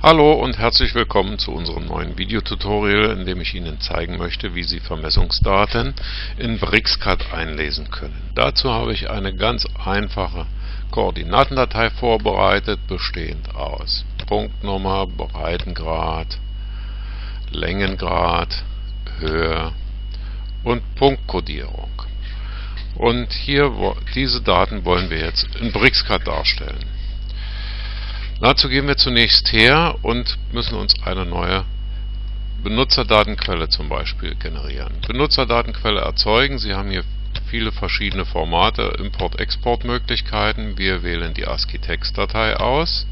Hallo und herzlich willkommen zu unserem neuen Videotutorial, in dem ich Ihnen zeigen möchte, wie Sie Vermessungsdaten in BRICSCAD einlesen können. Dazu habe ich eine ganz einfache Koordinatendatei vorbereitet, bestehend aus Punktnummer, Breitengrad, Längengrad, Höhe und Punktkodierung. Und hier diese Daten wollen wir jetzt in BRICSCAD darstellen. Dazu gehen wir zunächst her und müssen uns eine neue Benutzerdatenquelle zum Beispiel generieren. Benutzerdatenquelle erzeugen. Sie haben hier viele verschiedene Formate, Import-Export-Möglichkeiten. Wir wählen die ASCII-Text-Datei aus.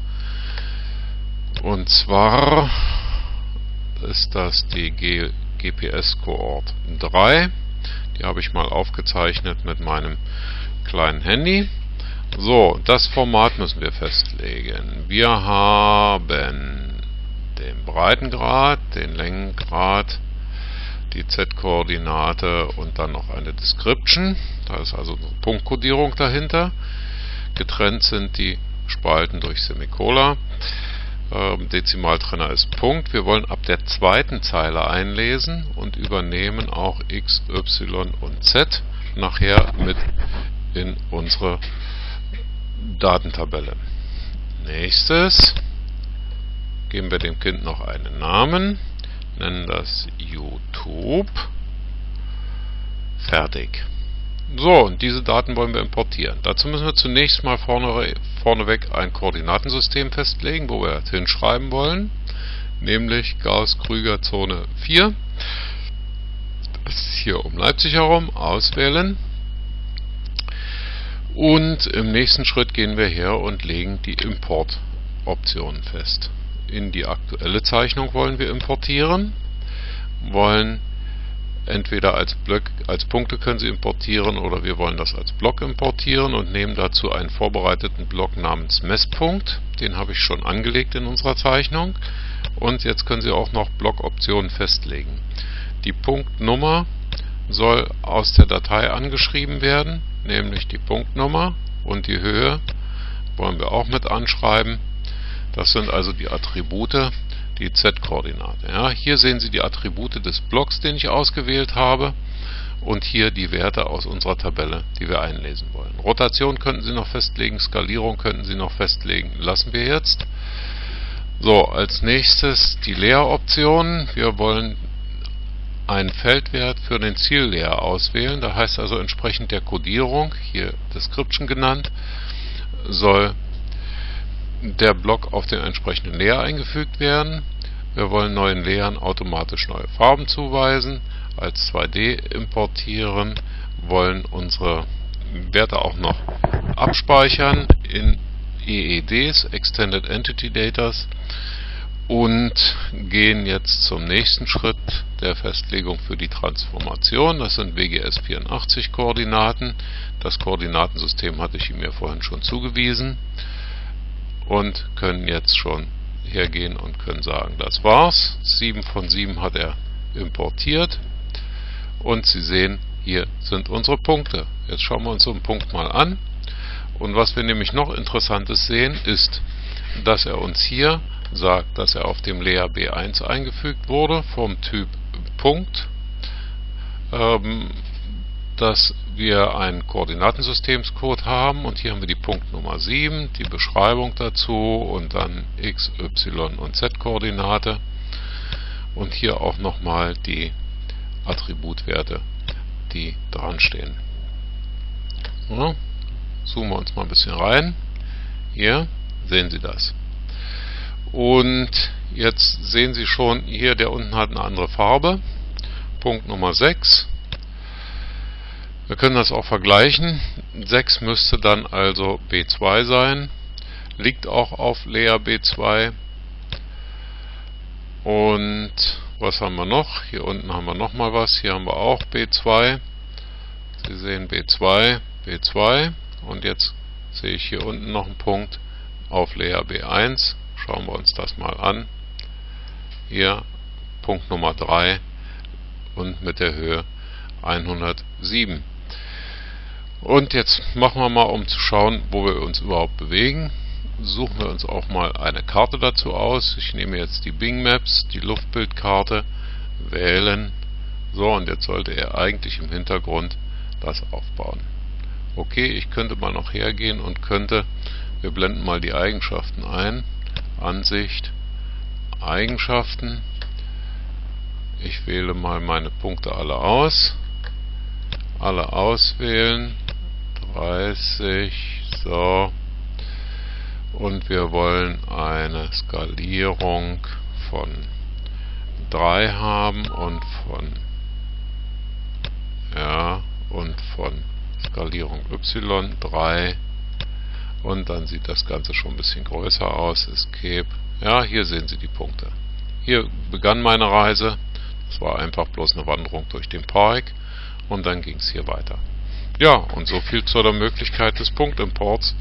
Und zwar ist das die GPS-Coort 3. Die habe ich mal aufgezeichnet mit meinem kleinen Handy. So, das Format müssen wir festlegen. Wir haben den Breitengrad, den Längengrad, die Z-Koordinate und dann noch eine Description. Da ist also eine Punktkodierung dahinter. Getrennt sind die Spalten durch Semikola. Ähm, Dezimaltrenner ist Punkt. Wir wollen ab der zweiten Zeile einlesen und übernehmen auch X, Y und Z nachher mit in unsere Datentabelle. Nächstes geben wir dem Kind noch einen Namen, nennen das YouTube. Fertig. So, und diese Daten wollen wir importieren. Dazu müssen wir zunächst mal vorne, vorneweg ein Koordinatensystem festlegen, wo wir hinschreiben wollen, nämlich Gauss-Krüger-Zone 4. Das ist hier um Leipzig herum, auswählen und im nächsten Schritt gehen wir her und legen die Importoptionen fest. In die aktuelle Zeichnung wollen wir importieren, wollen entweder als, Block, als Punkte können Sie importieren oder wir wollen das als Block importieren und nehmen dazu einen vorbereiteten Block namens Messpunkt. Den habe ich schon angelegt in unserer Zeichnung. Und jetzt können Sie auch noch Blockoptionen festlegen. Die Punktnummer soll aus der Datei angeschrieben werden nämlich die Punktnummer und die Höhe wollen wir auch mit anschreiben. Das sind also die Attribute, die Z-Koordinate. Ja, hier sehen Sie die Attribute des Blocks, den ich ausgewählt habe und hier die Werte aus unserer Tabelle, die wir einlesen wollen. Rotation könnten Sie noch festlegen, Skalierung könnten Sie noch festlegen, lassen wir jetzt. So, als nächstes die Leeroptionen. Wir wollen einen Feldwert für den Zielleer auswählen. Da heißt also entsprechend der Codierung, hier Description genannt, soll der Block auf den entsprechenden Leer eingefügt werden. Wir wollen neuen Leeren automatisch neue Farben zuweisen, als 2D importieren, wollen unsere Werte auch noch abspeichern in EEDs, Extended Entity Datas und gehen jetzt zum nächsten Schritt der Festlegung für die Transformation. Das sind WGS 84 Koordinaten. Das Koordinatensystem hatte ich ihm ja vorhin schon zugewiesen und können jetzt schon hergehen und können sagen, das war's. 7 von 7 hat er importiert und Sie sehen, hier sind unsere Punkte. Jetzt schauen wir uns so einen Punkt mal an. Und was wir nämlich noch Interessantes sehen, ist, dass er uns hier sagt, dass er auf dem Lea B1 eingefügt wurde vom Typ Punkt, ähm, dass wir einen Koordinatensystemscode haben und hier haben wir die Punktnummer 7, die Beschreibung dazu und dann x, y und z Koordinate und hier auch nochmal die Attributwerte, die dran stehen. Ja, zoomen wir uns mal ein bisschen rein. Hier sehen Sie das. Und jetzt sehen Sie schon, hier der unten hat eine andere Farbe. Punkt Nummer 6. Wir können das auch vergleichen. 6 müsste dann also B2 sein. Liegt auch auf Lea B2. Und was haben wir noch? Hier unten haben wir nochmal was. Hier haben wir auch B2. Sie sehen B2, B2. Und jetzt sehe ich hier unten noch einen Punkt auf Lea B1. Schauen wir uns das mal an. Hier Punkt Nummer 3 und mit der Höhe 107. Und jetzt machen wir mal, um zu schauen, wo wir uns überhaupt bewegen. suchen wir uns auch mal eine Karte dazu aus. Ich nehme jetzt die Bing Maps, die Luftbildkarte, wählen. So, und jetzt sollte er eigentlich im Hintergrund das aufbauen. Okay, ich könnte mal noch hergehen und könnte, wir blenden mal die Eigenschaften ein, Ansicht, Eigenschaften, ich wähle mal meine Punkte alle aus, alle auswählen, 30, so, und wir wollen eine Skalierung von 3 haben und von ja und von Skalierung y3 und dann sieht das Ganze schon ein bisschen größer aus. Escape. Ja, hier sehen Sie die Punkte. Hier begann meine Reise. Das war einfach bloß eine Wanderung durch den Park und dann ging es hier weiter. Ja, und so viel zu der Möglichkeit des Punktimports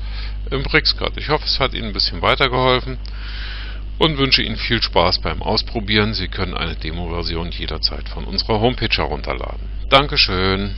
im BricsCAD. Ich hoffe, es hat Ihnen ein bisschen weitergeholfen und wünsche Ihnen viel Spaß beim Ausprobieren. Sie können eine Demo-Version jederzeit von unserer Homepage herunterladen. Dankeschön.